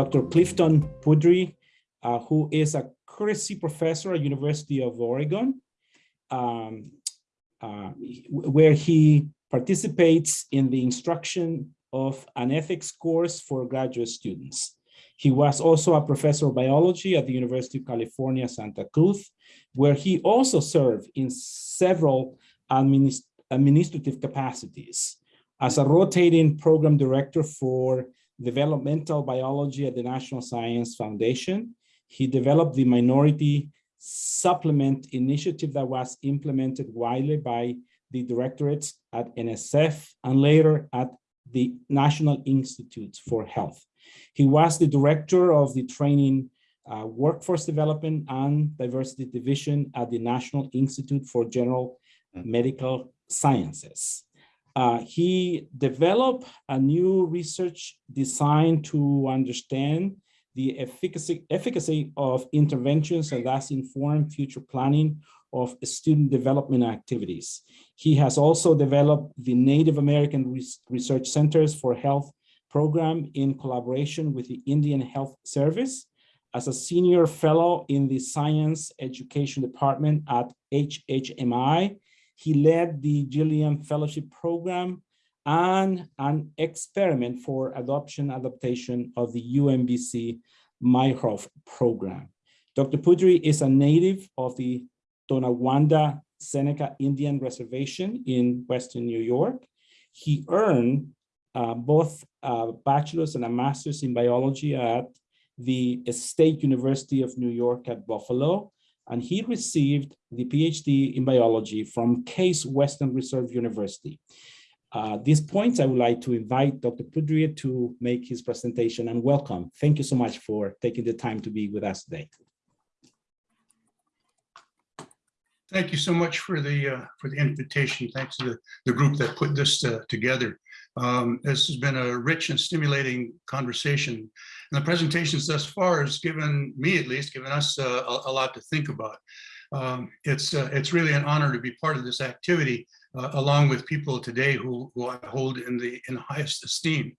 Dr. Clifton Poodry, uh, who is a courtesy professor at University of Oregon, um, uh, where he participates in the instruction of an ethics course for graduate students. He was also a professor of biology at the University of California, Santa Cruz, where he also served in several administ administrative capacities. As a rotating program director for developmental biology at the National Science Foundation, he developed the minority supplement initiative that was implemented widely by the directorates at NSF and later at the National Institutes for Health. He was the director of the training uh, workforce development and diversity division at the National Institute for General mm. Medical Sciences. Uh, he developed a new research designed to understand the efficacy, efficacy of interventions and thus inform future planning of student development activities. He has also developed the Native American Research Centers for Health program in collaboration with the Indian Health Service as a senior fellow in the Science Education Department at HHMI. He led the Gilliam Fellowship Program and an experiment for adoption adaptation of the UMBC Meyerhoff program. Dr. Poodry is a native of the Tonawanda Seneca Indian Reservation in Western New York. He earned uh, both a bachelor's and a master's in biology at the State University of New York at Buffalo, and he received the PhD in biology from Case Western Reserve University. Uh, this point, I would like to invite Dr. Poodry to make his presentation and welcome. Thank you so much for taking the time to be with us today. Thank you so much for the uh, for the invitation. Thanks to the, the group that put this uh, together. Um, this has been a rich and stimulating conversation. And the presentations thus far has given me, at least, given us uh, a, a, lot to think about. Um, it's uh, it's really an honor to be part of this activity, uh, along with people today who, who I hold in the in highest esteem.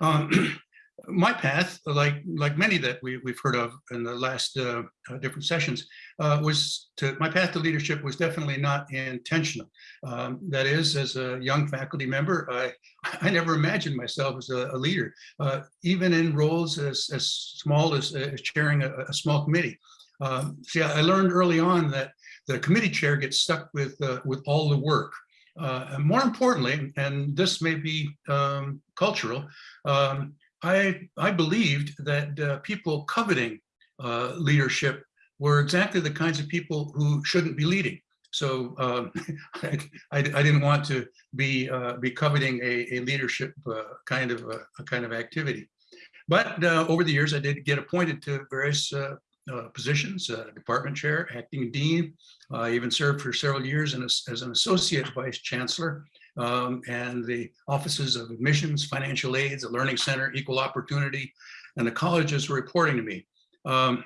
Um, my path, like like many that we, we've heard of in the last uh, uh, different sessions, uh, was to my path to leadership was definitely not intentional. Um, that is, as a young faculty member, I I never imagined myself as a, a leader, uh, even in roles as as small as, as chairing a, a, small committee. Um, see, I learned early on that the committee chair gets stuck with uh, with all the work. Uh, and more importantly, and this may be um, cultural, um, I, I believed that uh, people coveting uh, leadership were exactly the kinds of people who shouldn't be leading. So um, I, I, didn't want to be uh, be coveting a, a leadership uh, kind of a, a, kind of activity. But uh, over the years, I did get appointed to various uh, positions, department chair, acting dean. I even served for several years as, as an associate vice chancellor um, and the offices of admissions, financial aids, the learning center, equal opportunity, and the colleges were reporting to me. Um,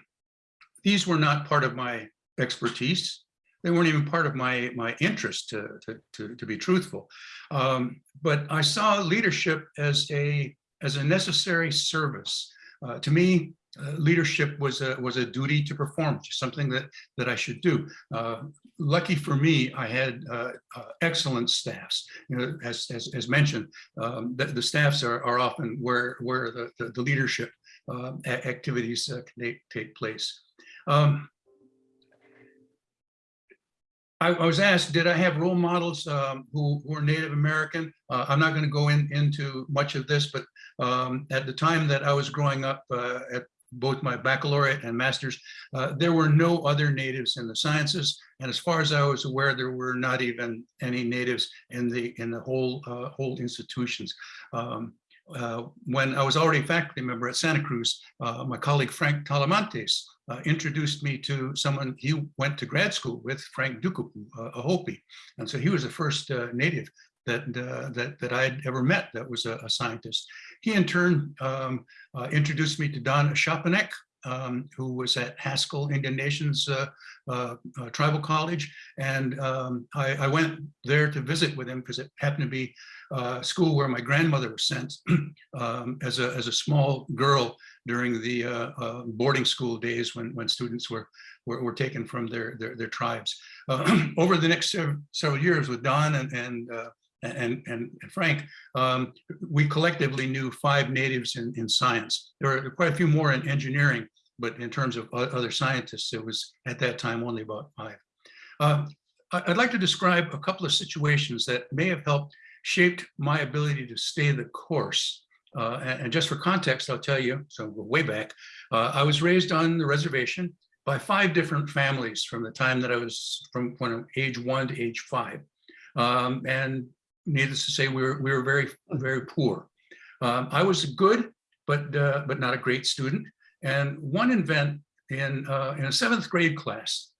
these were not part of my expertise. They weren't even part of my, my interest to, to, to, to be truthful. Um, but I saw leadership as a, as a necessary service. Uh, to me, uh, leadership was a was a duty to perform, something that that I should do. Uh, lucky for me, I had uh, uh excellent staffs. You know, as as, as mentioned, um, the, the, staffs are are often where where the the, the leadership uh, activities can take, place. Um, I, I, was asked, did I have role models um, who, who, were Native American? Uh, I'm not going to go in, into much of this, but um, at the time that I was growing up uh, at both my baccalaureate and master's, uh, there were no other natives in the sciences. And as far as I was aware, there were not even any natives in the in the whole uh, whole institutions. Um, uh, when I was already a faculty member at Santa Cruz, uh, my colleague Frank Talamantes uh, introduced me to someone he went to grad school with, Frank Dukepoo, uh, a Hopi. And so he was the first native that uh, that that I had ever met that was a, a scientist. He in turn um, uh, introduced me to Don Shapanek, um, who was at Haskell Indian Nations uh, uh, uh, Tribal College. And um, I, I went there to visit with him because it happened to be uh, school where my grandmother was sent um, as, a, as a small girl during the uh, uh, boarding school days when, when students were, were, were taken from their, their, their tribes. Over the next several, years with Don and, and and, and, and Frank, um, we collectively knew five natives in, in science. There were quite a few more in engineering, but in terms of other scientists, it was at that time only about five. Uh, I'd like to describe a couple of situations that may have helped shaped my ability to stay the course. Uh, and, just for context, I'll tell you, so way back, uh, I was raised on the reservation by five different families from the time that I was from when age one to age five. Um, and needless to say, we were, we were very, very poor. Um, I was good, but, uh, but not a great student. And one event in, uh, in a seventh grade class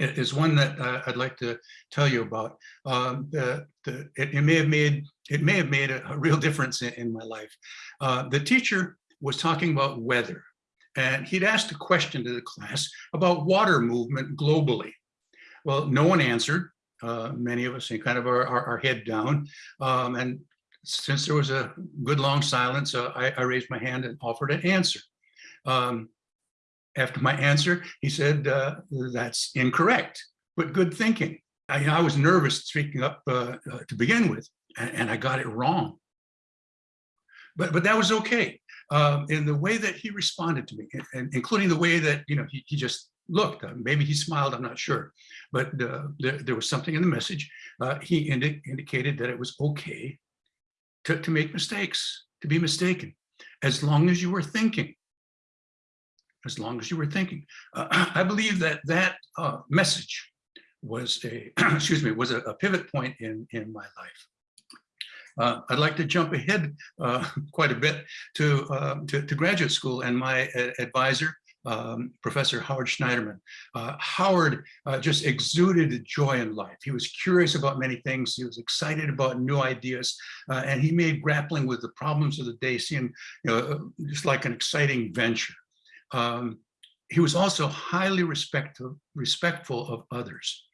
is one that uh, I'd like to tell you about. Um, the, the, it, it may have made, it may have made a, a real difference in, in my life. Uh, the teacher was talking about weather and he'd asked a question to the class about water movement globally. Well, no one answered uh, many of us, and kind of our, our, our head down. Um, and since there was a good long silence, uh, I, I raised my hand and offered an answer. Um, after my answer, he said, uh, that's incorrect, but good thinking. I, I was nervous speaking up uh, uh, to begin with, and, and I got it wrong. But, but that was okay. Um, in the way that he responded to me, and, and including the way that, you know, he, he just looked, uh, maybe he smiled, I'm not sure but uh, there, there was something in the message. Uh, he indi indicated that it was okay to, to make mistakes, to be mistaken, as long as you were thinking. As long as you were thinking. Uh, I believe that that uh, message was a, excuse me, was a, a pivot point in, in my life. Uh, I'd like to jump ahead quite a bit to, um, to, to graduate school and my advisor, um, Professor Howard Schneiderman. Uh, Howard uh, just exuded joy in life. He was curious about many things. He was excited about new ideas, uh, and he made grappling with the problems of the day seem you know, just like an exciting venture. Um, he was also highly respectful, respectful of others.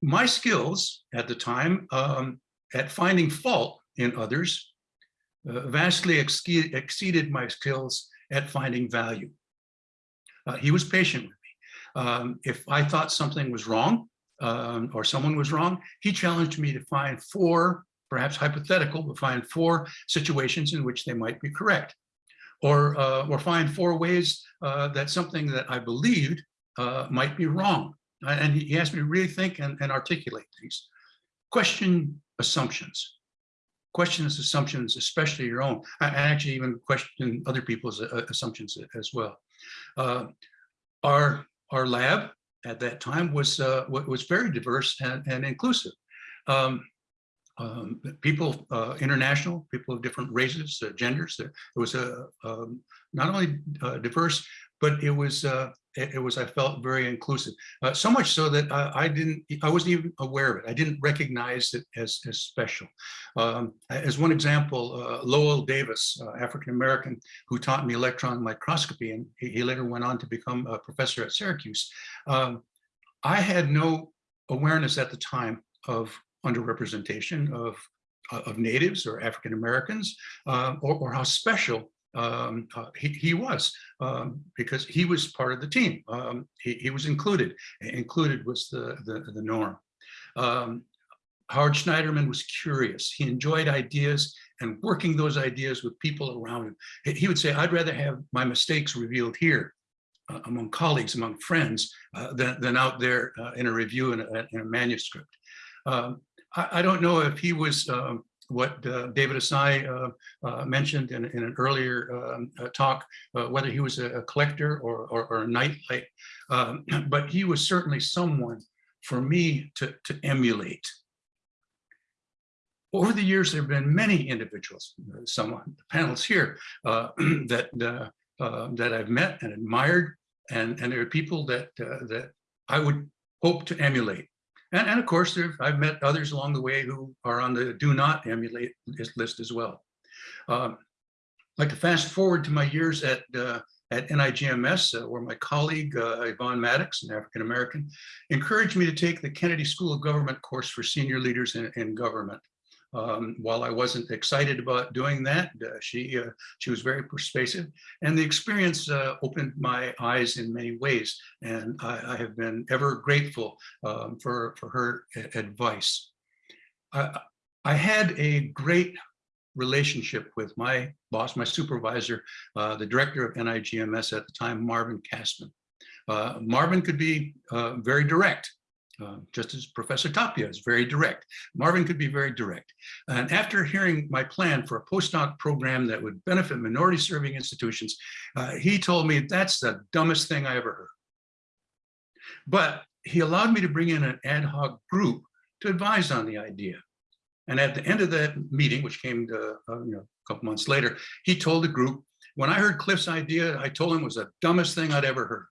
My skills at the time um, at finding fault in others uh, vastly exceed, exceeded my skills at finding value. Uh, he was patient with me. Um, if I thought something was wrong um, or someone was wrong, he challenged me to find four, perhaps hypothetical, but find four situations in which they might be correct. Or, uh, or find four ways uh, that something that I believed uh, might be wrong. And he asked me to really think and, and articulate things. Question assumptions questions assumptions, especially your own. I actually even question other people's uh, assumptions as well. Uh, our our lab at that time was uh, was very diverse and, and inclusive. Um, um, people, uh, international, people of different races, uh, genders. It was a um, not only uh, diverse, but it was uh, it, it, was I felt very inclusive. Uh, so much so that I, I, didn't I wasn't even aware of it. I didn't recognize it as as special. Um, as one example, uh, Lowell Davis, African American, who taught me electron microscopy, and he, he later went on to become a professor at Syracuse. Um, I had no awareness at the time of underrepresentation of, of natives or African Americans, uh, or, or, how special um, uh, he, he, was, um, because he was part of the team. Um, he, he, was included. Included was the, the, the norm. Um, Howard Schneiderman was curious. He enjoyed ideas and working those ideas with people around him. He would say, I'd rather have my mistakes revealed here uh, among colleagues, among friends, uh, than, than out there uh, in a review in a, in a manuscript. Um, I, I, don't know if he was um, what uh, David Asai uh, uh, mentioned in, in, an earlier um, talk, whether he was a, collector or, or, or, a nightlight, um, but he was certainly someone for me to, to emulate. Over the years, there have been many individuals, some on the panels here, that uh, that I've met and admired, and and there are people that uh, that I would hope to emulate. And, and of course, there, I've met others along the way who are on the do not emulate list as well. Um, like to fast forward to my years at uh, at NIGMS, uh, where my colleague uh, Yvonne Maddox, an African-American, encouraged me to take the Kennedy School of Government course for senior leaders in, in government. Um, while I wasn't excited about doing that, uh, she uh, she was very persuasive, and the experience uh, opened my eyes in many ways, and I, I have been ever grateful um, for for her advice. I, I had a great relationship with my boss, my supervisor, uh, the director of NIGMS at the time, Marvin Cassman. Uh, Marvin could be uh, very direct, uh, just as Professor Tapia is very direct. Marvin could be very direct. And after hearing my plan for a postdoc program that would benefit minority serving institutions, uh, he told me that's the dumbest thing I ever heard. But he allowed me to bring in an ad hoc group to advise on the idea. And at the end of that meeting, which came to, uh, you know, a couple months later, he told the group, when I heard Cliff's idea, I told him it was the dumbest thing I'd ever heard.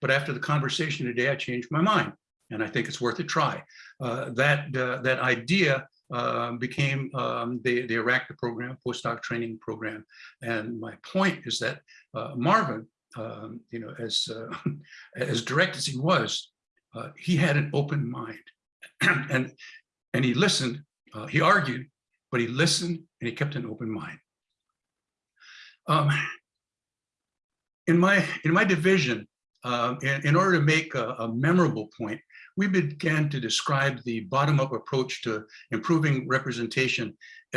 But after the conversation today, I changed my mind, and I think it's worth a try. Uh, that uh, that idea uh, became um, the the IRACDA program, postdoc training program, and my point is that uh, Marvin, um, you know, as uh, as direct as he was, uh, he had an open mind, and and he listened. Uh, he argued, but he listened and he kept an open mind. Um, in my in my division, um, in, in order to make a, a memorable point, we began to describe the bottom-up approach to improving representation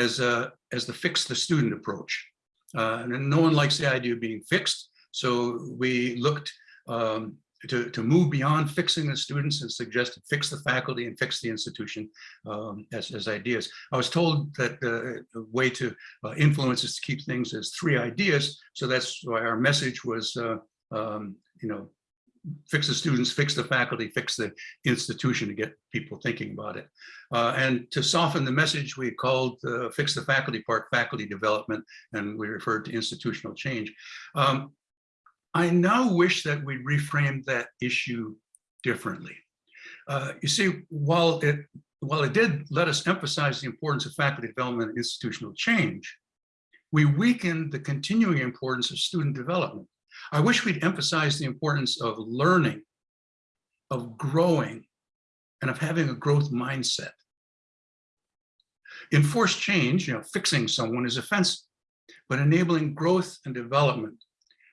as a, as the fix the student approach. Uh, and no one likes the idea of being fixed, so we looked um, to, to move beyond fixing the students and suggested fix the faculty and fix the institution um, as, as ideas. I was told that uh, the way to uh, influence is to keep things as three ideas. So that's why our message was, uh, um, you know, fix the students, fix the faculty, fix the institution to get people thinking about it. Uh, and to soften the message, we called uh, fix the faculty part faculty development, and we referred to institutional change. Um, I now wish that we reframed that issue differently. Uh, you see, while it while it did let us emphasize the importance of faculty development and institutional change, we weakened the continuing importance of student development. I wish we'd emphasize the importance of learning, of growing, and of having a growth mindset. Enforced change, you know, fixing someone is offensive, but enabling growth and development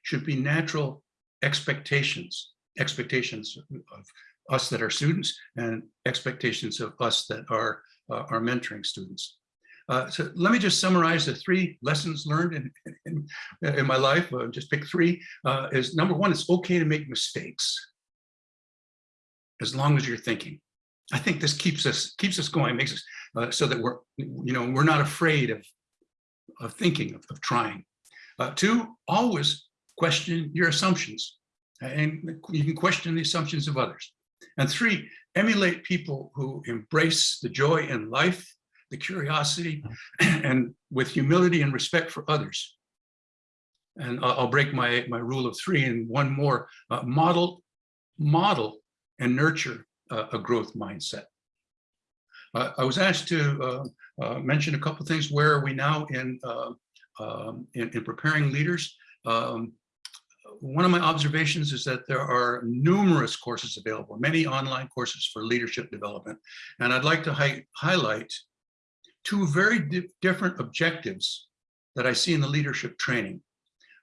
should be natural expectations, expectations of us that are students and expectations of us that are, uh, are mentoring students. Uh, so let me just summarize the three lessons learned in, in, in my life, uh, just pick three, uh, is number one, it's okay to make mistakes as long as you're thinking. I think this keeps us keeps us going, makes us uh, so that we're, you know, we're not afraid of, of thinking, of, of trying. Uh, two, always question your assumptions and you can question the assumptions of others. And three, emulate people who embrace the joy in life, the curiosity, and with humility and respect for others. And I'll, break my, my rule of three and one more, uh, model, model and nurture uh, a growth mindset. Uh, I was asked to uh, uh, mention a couple things. Where are we now in, uh, um, in, in, preparing leaders? Um, one of my observations is that there are numerous courses available, many online courses for leadership development. And I'd like to hi highlight two very di different objectives that I see in the leadership training.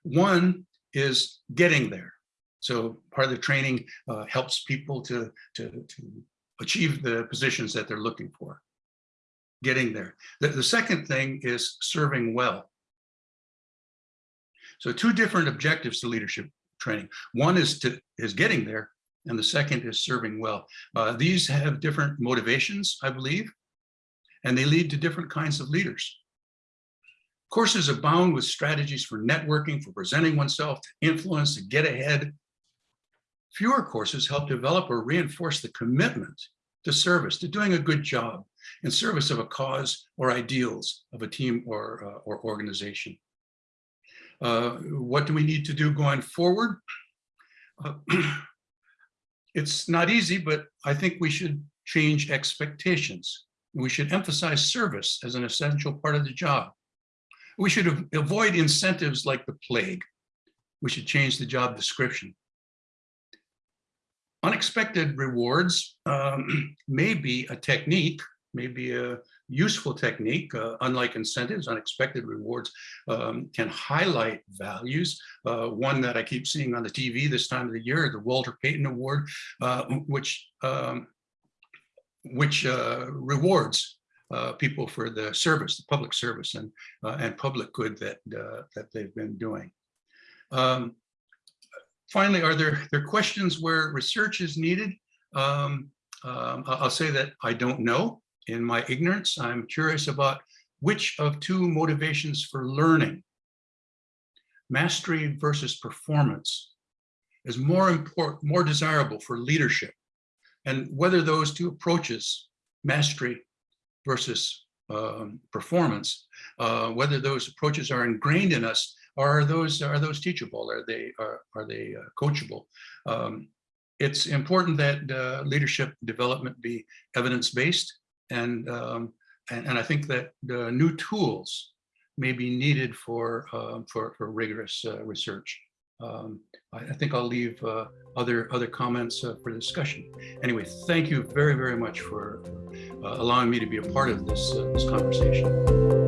One is getting there. So part of the training uh, helps people to, to, to achieve the positions that they're looking for, getting there. The, the second thing is serving well. So two different objectives to leadership training. One is to is getting there, and the second is serving well. Uh, these have different motivations, I believe, and they lead to different kinds of leaders. Courses abound with strategies for networking, for presenting oneself, to influence, to get ahead. Fewer courses help develop or reinforce the commitment to service, to doing a good job in service of a cause or ideals of a team or, uh, or organization. Uh, what do we need to do going forward? Uh, it's not easy, but I think we should change expectations. We should emphasize service as an essential part of the job. We should avoid incentives like the plague. we should change the job description. Unexpected rewards um, may be a technique, may be a useful technique, uh, unlike incentives, unexpected rewards um, can highlight values. Uh, one that I keep seeing on the TV this time of the year, the Walter Payton Award, uh, which um, which uh, rewards uh, people for the service, the public service and uh, and public good that uh, that they've been doing. Um, finally, are there there questions where research is needed? Um, um, I'll say that I don't know. In my ignorance, I'm curious about which of two motivations for learning, mastery versus performance, is more important, more desirable for leadership, and whether those two approaches, mastery versus um, performance, uh, whether those approaches are ingrained in us, or are those are those teachable? Are they are are they uh, coachable? Um, it's important that uh, leadership development be evidence-based, and, um, and and I think that new tools may be needed for um, for, for rigorous uh, research. Um, I, I think I'll leave uh, other other comments uh, for discussion. Anyway, thank you very very much for uh, allowing me to be a part of this uh, this conversation.